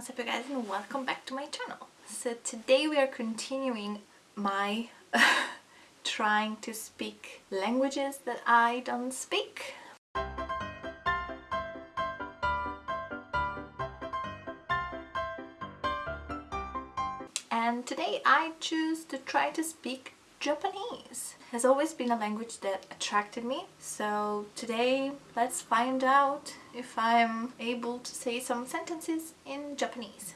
What's up you guys and welcome back to my channel. So today we are continuing my trying to speak languages that I don't speak. And today I choose to try to speak Japanese. Has always been a language that attracted me. So today let's find out if I'm able to say some sentences in Japanese.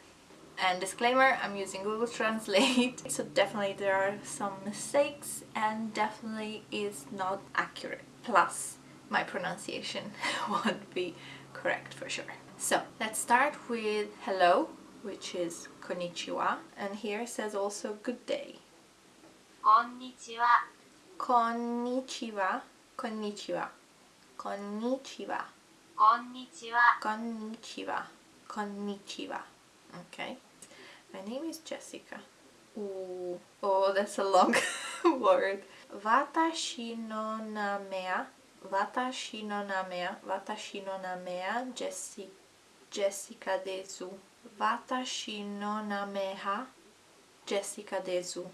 And disclaimer I'm using Google Translate. So definitely there are some mistakes and definitely is not accurate. Plus my pronunciation won't be correct for sure. So let's start with hello which is konnichiwa. And here says also good day Konnichiwa. Konnichiwa. Konnichiwa. Konnichiwa. Konnichiwa. Konnichiwa. Konnichiwa. Okay. My name is Jessica. Ooh. Oh, that's a long word. Watashi no namea. Watashi no namea. Watashi no namea. Jessica. Jessica desu. Watashi no nameha. Jessica desu.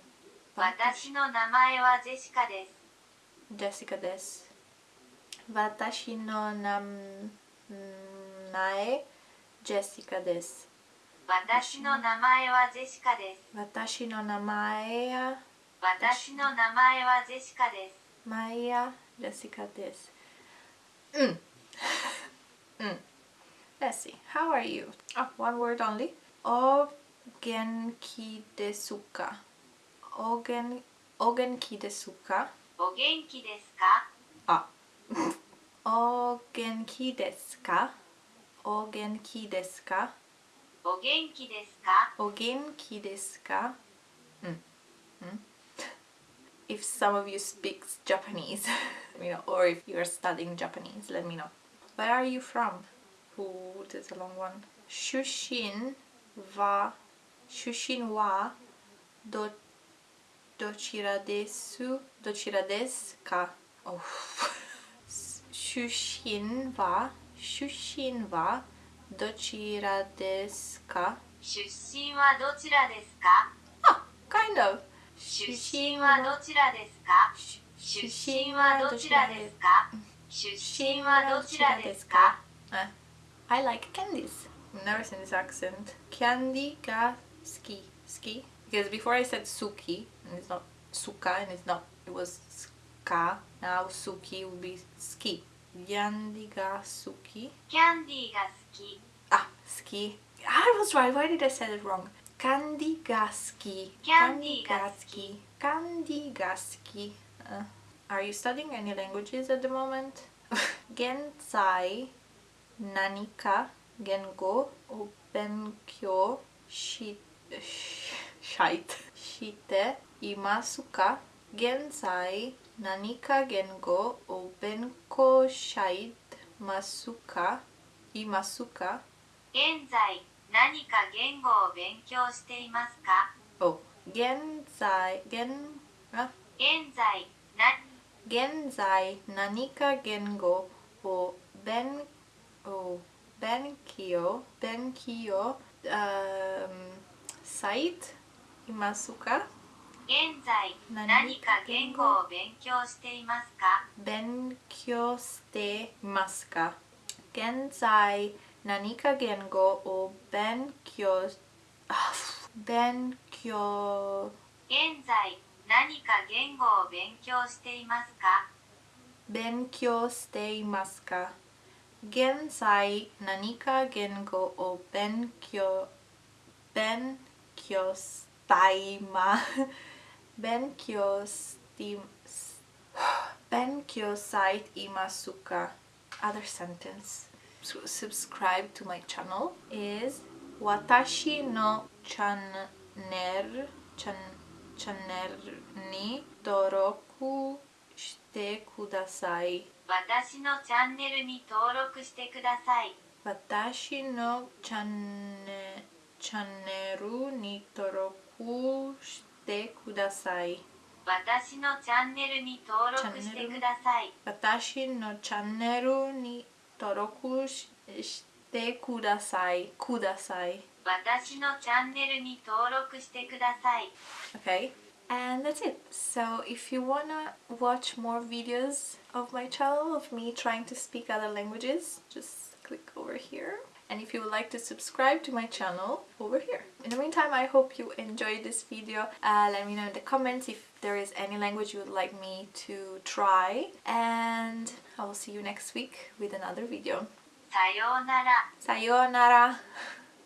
私の名前はジェシカです。私の名前はジェシカです。ジェシカです。私の名前ジェシカです。私の名前はジェシカです。私の名前は私の名前はジェシカです。マイヤジェシカです。うん。うん。Let's see. How are you? Oh, one word only. お元気ですかおげんお元気ですかお元気ですかあお元気ですかお元気ですかお元気ですかお元気ですかうん。うん If some of you speak Japanese, let me know. Or if you are studying Japanese, let me know. Where are you from? Ooh, there's a long one. 出身は、出身は どどちらです？どちらですか？出身は？出身は？どちらですか？出身はどちらですか？あ、kind of 出身はどちらですか？出身はどちらですか？出身はどちらですか？I like candies. Never seen this accent. Candy が好き。好き？because before I said suki and it's not suka and it's not it was ska. Now suki will be ski. Candy ga suki. Candy ga ski. Ah ski. I was right. Why did I say it wrong? Candy ga ski. Candy ga ski. Candy ga ski. Uh, are you studying any languages at the moment? Gensai nanika gengo openkyo, benkyo shi を勉強ししていますか現在何か言語を勉強してますかいますか現在何か言語を勉強していますかお現在現あ現在な現在何か言語を勉勉強勉強、um, サイトいますか？現在何か言語を勉強していますか？勉強していますか？現在何か言語を勉強 勉強。現在何か言語を勉強していますか？勉強していますか？現在何か言語を勉強勉強強したいま勉強 Taima. Ben Kyostim Ben Kyosai Imasuka. Other sentence. So subscribe to my channel is Watashi no channer chan channer ni doroku shite kudasai. Watashi no channel ni doroku shite kudasai. Watashi no channe channeru ni doroku. さい私のチャンネルに登録してください私のチャンネルチャンネルに登録してください。私のチャンネルに登録してください。私のチャンネルに登録し てくださいください私のチャンネルに登録してください Okay. And that's it. So if you wanna watch more videos of my channel of me trying to speak other languages, just click over here. and if you would like to subscribe to my channel over here. In the meantime, I hope you enjoyed this video. Uh, let me know in the comments if there is any language you would like me to try and I will see you next week with another video. Sayonara. Sayonara.